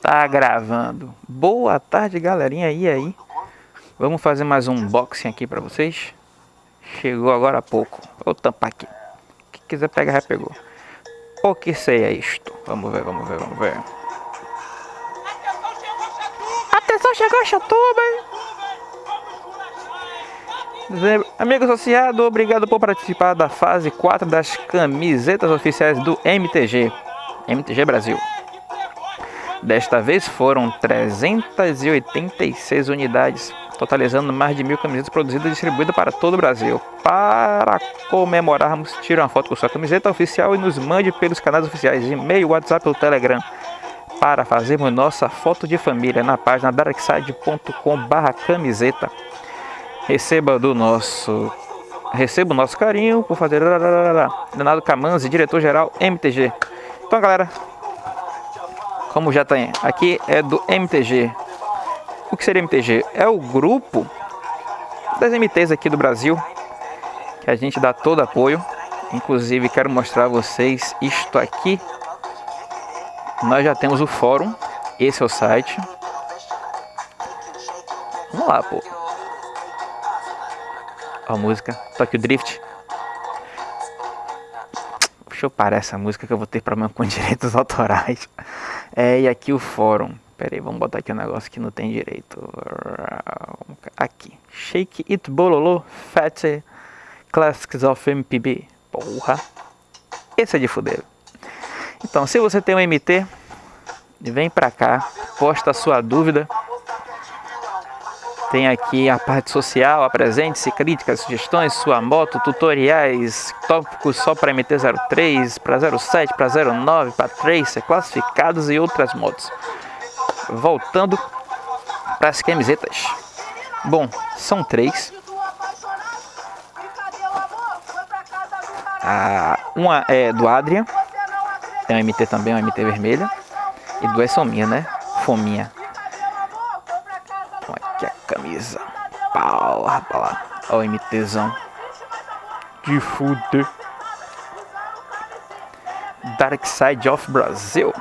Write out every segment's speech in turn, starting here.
Tá gravando. Boa tarde, galerinha. E aí? Vamos fazer mais um unboxing aqui pra vocês. Chegou agora há pouco. Vou tampar aqui. Quem quiser pegar, já pegou. O que sei é isto? Vamos ver, vamos ver, vamos ver. Atenção, chegou a chatuba, hein? Amigo associado, obrigado por participar da fase 4 das camisetas oficiais do MTG, MTG Brasil. Desta vez foram 386 unidades, totalizando mais de mil camisetas produzidas e distribuídas para todo o Brasil. Para comemorarmos, tire uma foto com sua camiseta oficial e nos mande pelos canais oficiais, e-mail, WhatsApp ou Telegram, para fazermos nossa foto de família na página darkside.com/camiseta receba do nosso receba o nosso carinho por fazer Leonardo Camanzi, diretor-geral MTG. Então, galera, como já tem, aqui é do MTG. O que seria MTG? É o grupo das MTs aqui do Brasil, que a gente dá todo apoio. Inclusive, quero mostrar a vocês isto aqui. Nós já temos o fórum, esse é o site. Vamos lá, pô a música Tokyo Drift. Deixa eu parar essa música que eu vou ter problema com direitos autorais. É, e aqui o fórum. Pera aí, vamos botar aqui um negócio que não tem direito. Aqui. Shake It Bololo Fat Classics of MPB. Porra. Esse é de fuder. Então, se você tem um MT, vem pra cá, posta a sua dúvida tem aqui a parte social, apresente-se, críticas, sugestões, sua moto, tutoriais, tópicos só para MT-03, para 07, para 09, para Tracer, classificados e outras motos. Voltando para as camisetas. Bom, são três. Ah, uma é do Adrian, tem um MT também, um MT vermelha. E duas são minhas, né? Fominha camisa. Pau, rapaz. Olha o MTzão. De fuder. Dark Side of Brasil.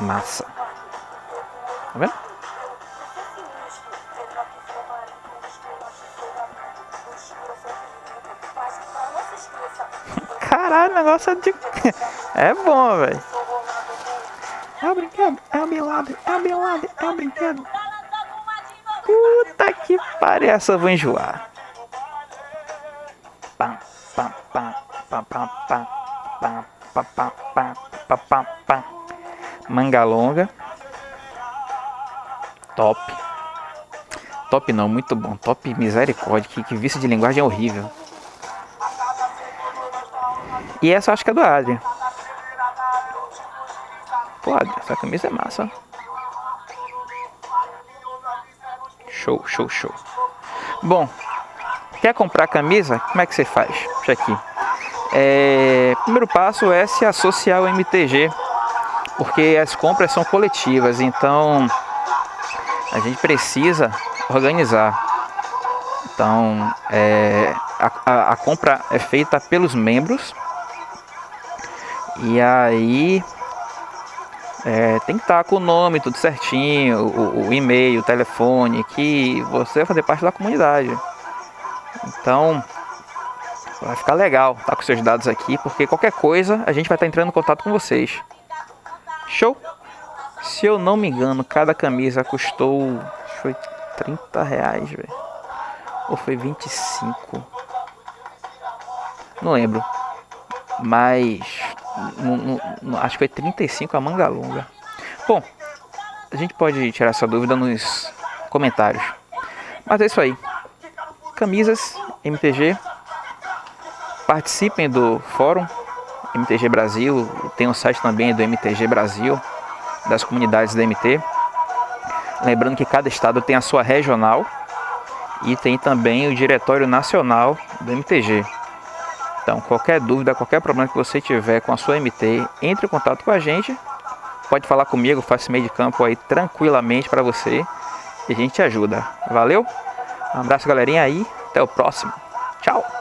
Massa. Tá vendo? Caralho, o negócio é de... É bom, velho. É o brinquedo, é o bilado, é o bilado, é o brinquedo. Puta que pariu, essa eu vou enjoar. Pam, pam, pam, pam, pam, pam, pam, pam, pam, pam, pam, pam. Manga longa. Top. Top não, muito bom. Top misericórdia. Que, que vício de linguagem horrível. E essa eu acho que é do Adrian. Pô, essa camisa é massa. Show, show, show. Bom, quer comprar camisa? Como é que você faz? Deixa aqui. É, primeiro passo é se associar ao MTG, porque as compras são coletivas, então a gente precisa organizar. Então, é, a, a, a compra é feita pelos membros e aí é, tem que estar com o nome tudo certinho, o, o e-mail, o telefone, que você vai fazer parte da comunidade. Então, vai ficar legal estar com seus dados aqui, porque qualquer coisa a gente vai estar entrando em contato com vocês. Show? Se eu não me engano, cada camisa custou foi 30 reais, velho. Ou foi 25? Não lembro. Mas no, no, acho que foi 35 a manga longa. Bom, a gente pode tirar essa dúvida nos comentários. Mas é isso aí. Camisas MTG. Participem do fórum MTG Brasil. Tem um site também do MTG Brasil, das comunidades da MT. Lembrando que cada estado tem a sua regional e tem também o diretório nacional do MTG. Então, qualquer dúvida, qualquer problema que você tiver com a sua MT, entre em contato com a gente. Pode falar comigo, faço meio de campo aí tranquilamente para você e a gente te ajuda. Valeu? Um abraço, galerinha aí. Até o próximo. Tchau.